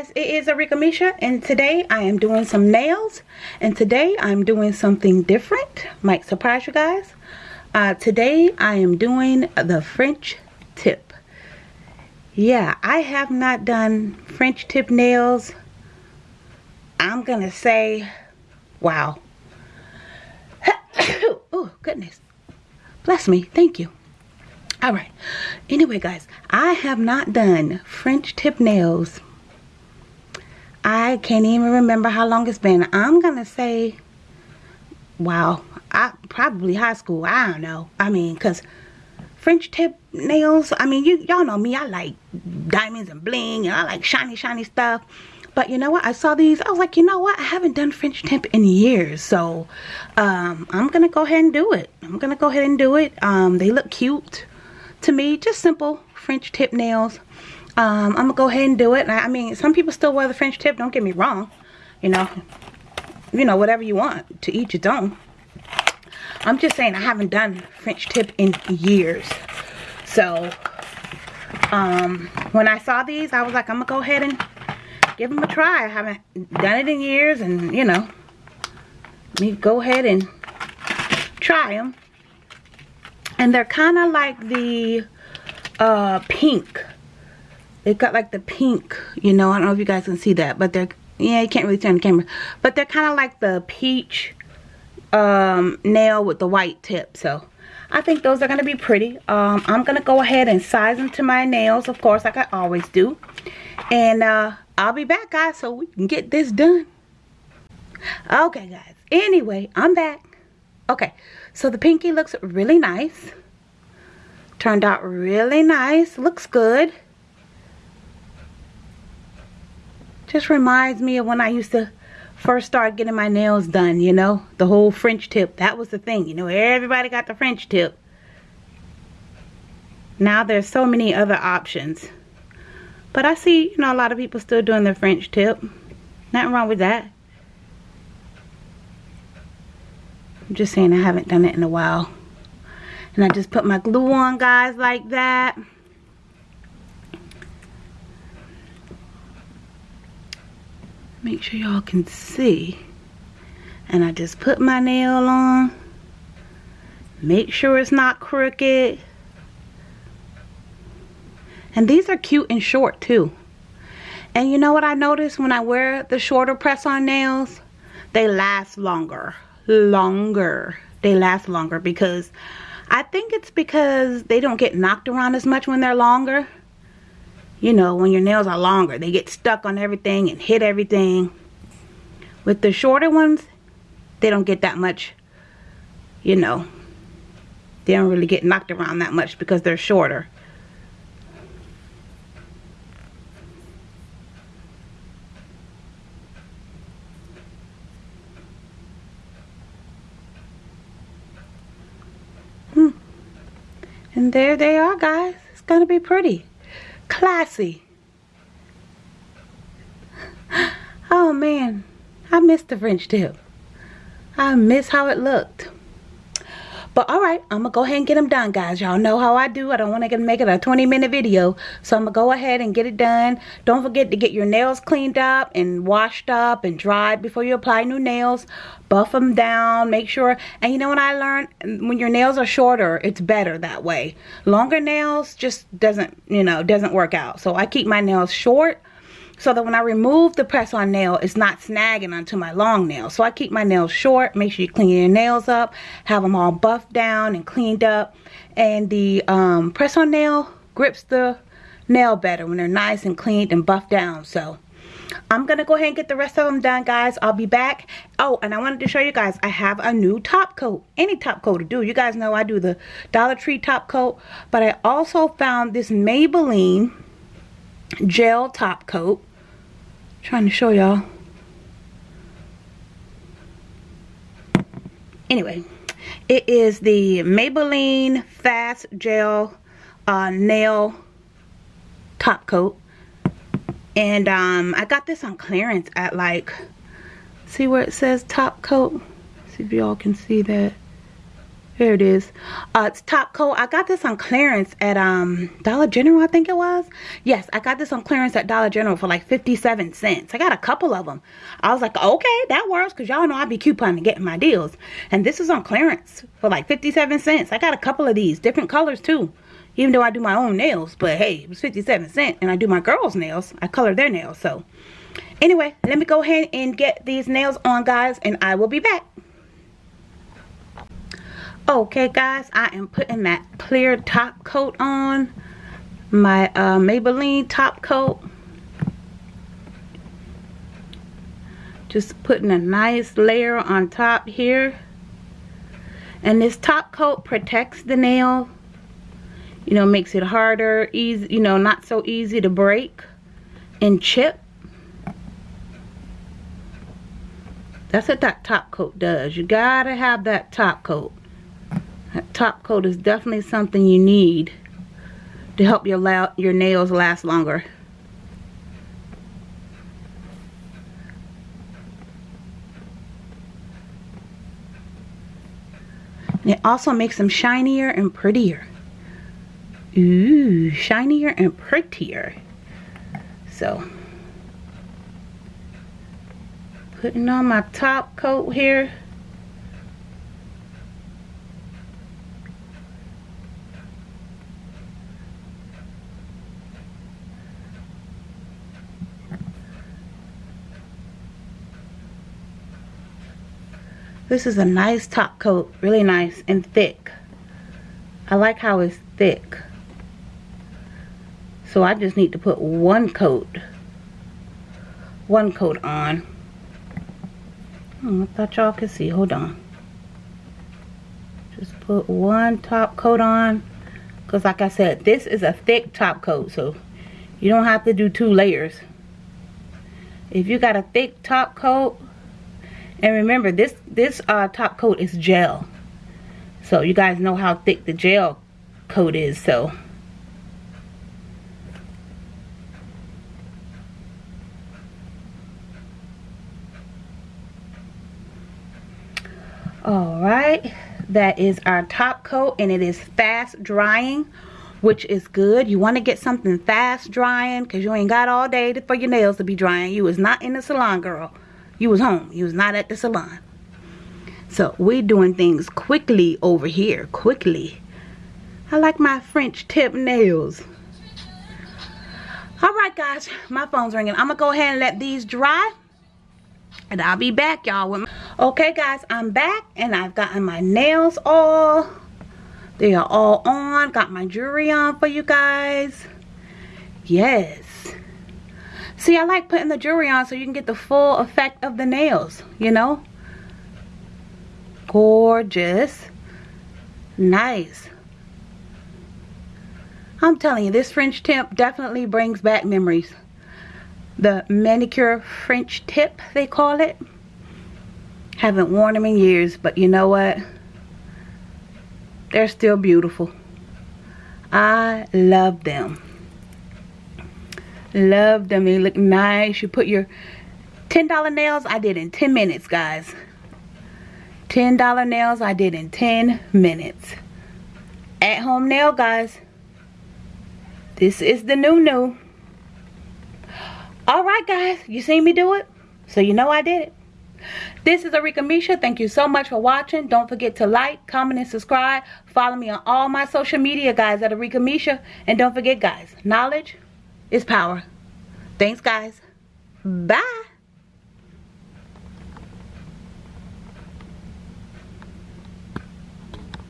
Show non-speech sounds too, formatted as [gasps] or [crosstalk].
guys it is Arika Misha and today I am doing some nails and today I'm doing something different. Might surprise you guys. Uh, today I am doing the French tip. Yeah I have not done French tip nails. I'm gonna say wow. [coughs] Oh goodness. Bless me. Thank you. All right. Anyway guys i have not done french tip nails i can't even remember how long it's been. I'm gonna say wow i probably high school i don't know. I mean because french tip nails i mean you y'all know me i like diamonds and bling and i like shiny shiny stuff. But you know what? I saw these i was like you know what? I haven't done french tip in years. So um, i'm gonna go ahead and do it. I'm gonna go ahead and do it. Um, they look cute to me just simple French tip nails um, I'm gonna go ahead and do it. I mean some people still wear the French tip don't get me wrong. You know you know whatever you want to each its own I'm just saying I haven't done French tip in years. So um, when I saw these I was like I'm gonna go ahead and give them a try. I haven't done it in years and you know me go ahead and try them and they're kind of like the uh, pink they got like the pink you know I don't know if you guys can see that but they're yeah you can't really see on the camera. But they're kind of like the peach um, nail with the white tip so I think those are going to be pretty. Um, I'm going to go ahead and size them to my nails of course like I always do. And uh, I'll be back guys so we can get this done. Okay guys. Anyway I'm back. Okay so the pinky looks really nice. Turned out really nice. Looks good just reminds me of when I used to first start getting my nails done you know? The whole French tip. That was the thing you know? Everybody got the French tip. Now there's so many other options. But I see you know a lot of people still doing the French tip. Nothing wrong with that. I'm just saying I haven't done it in a while. And I just put my glue on, guys, like that. Make sure y'all can see. And I just put my nail on. Make sure it's not crooked. And these are cute and short, too. And you know what I noticed when I wear the shorter press-on nails? They last longer longer. They last longer because I think it's because they don't get knocked around as much when they're longer. You know, when your nails are longer, they get stuck on everything and hit everything. With the shorter ones, they don't get that much, you know, they don't really get knocked around that much because they're shorter. Hmm. And there they are, guys. It's going to be pretty. Classy. [gasps] Oh, man. I miss the French tip. I miss how it looked. But alright, I'm going to go ahead and get them done, guys. Y'all know how I do. I don't want to make it a 20 minute video. So I'm going to go ahead and get it done. Don't forget to get your nails cleaned up and washed up and dried before you apply new nails. Buff them down. Make sure. And you know what I learned? When your nails are shorter, it's better that way. Longer nails just doesn't, you know, doesn't work out. So I keep my nails short so that when I remove the press on nail it's not snagging onto my long nail. So I keep my nails short make sure you clean your nails up have them all buffed down and cleaned up. And the um, press on nail grips the nail better when they're nice and cleaned and buffed down. So I'm gonna go ahead and get the rest of them done guys. I'll be back. Oh and I wanted to show you guys I have a new top coat any top coat to do. You guys know I do the Dollar Tree top coat but I also found this Maybelline gel top coat trying to show y'all. Anyway it is the Maybelline fast gel uh, nail top coat. And um, I got this on clearance at like see where it says top coat? See if y'all can see that here it is. Uh, it's top coat. I got this on clearance at um dollar general i think it was. Yes i got this on clearance at dollar general for like 57 cents. I got a couple of them i was like okay that works because y'all know i be couponing and getting my deals. And this is on clearance for like 57 cents. I got a couple of these different colors too even though i do my own nails. But hey it was 57 cents and i do my girls nails. I color their nails so. Anyway let me go ahead and get these nails on guys and i will be back Okay guys, I am putting that clear top coat on. My uh, Maybelline top coat. Just putting a nice layer on top here. And this top coat protects the nail. You know, makes it harder, easy, you know, not so easy to break and chip. That's what that top coat does. You gotta have that top coat. Top coat is definitely something you need to help your, your nails last longer. And it also makes them shinier and prettier. Ooh, shinier and prettier. So, putting on my top coat here. This is a nice top coat, really nice and thick. I like how it's thick. So I just need to put one coat, one coat on. Oh, I thought y'all could see, hold on. Just put one top coat on. Because like I said, this is a thick top coat, so you don't have to do two layers. If you got a thick top coat, and remember, this, this uh, top coat is gel. So you guys know how thick the gel coat is. So Alright, that is our top coat and it is fast drying which is good. You want to get something fast drying because you ain't got all day for your nails to be drying. You is not in the salon, girl. You was home. You was not at the salon. So we're doing things quickly over here. Quickly. I like my French tip nails. Alright guys. My phone's ringing. I'm going to go ahead and let these dry. And I'll be back y'all. With Okay guys. I'm back. And I've gotten my nails all. They are all on. Got my jewelry on for you guys. Yes. See, I like putting the jewelry on so you can get the full effect of the nails, you know? Gorgeous. Nice. I'm telling you, this French tip definitely brings back memories. The manicure French tip, they call it. Haven't worn them in years, but you know what? They're still beautiful. I love them. Love them. They look nice. You put your $10 nails, I did in 10 minutes, guys. $10 nails, I did in 10 minutes. At home nail, guys. This is the new new. Alright, guys. You seen me do it? So you know I did it. This is Arika Misha. Thank you so much for watching. Don't forget to like, comment, and subscribe. Follow me on all my social media, guys, at Arika Misha. And don't forget, guys, knowledge is power. Thanks, guys. Bye.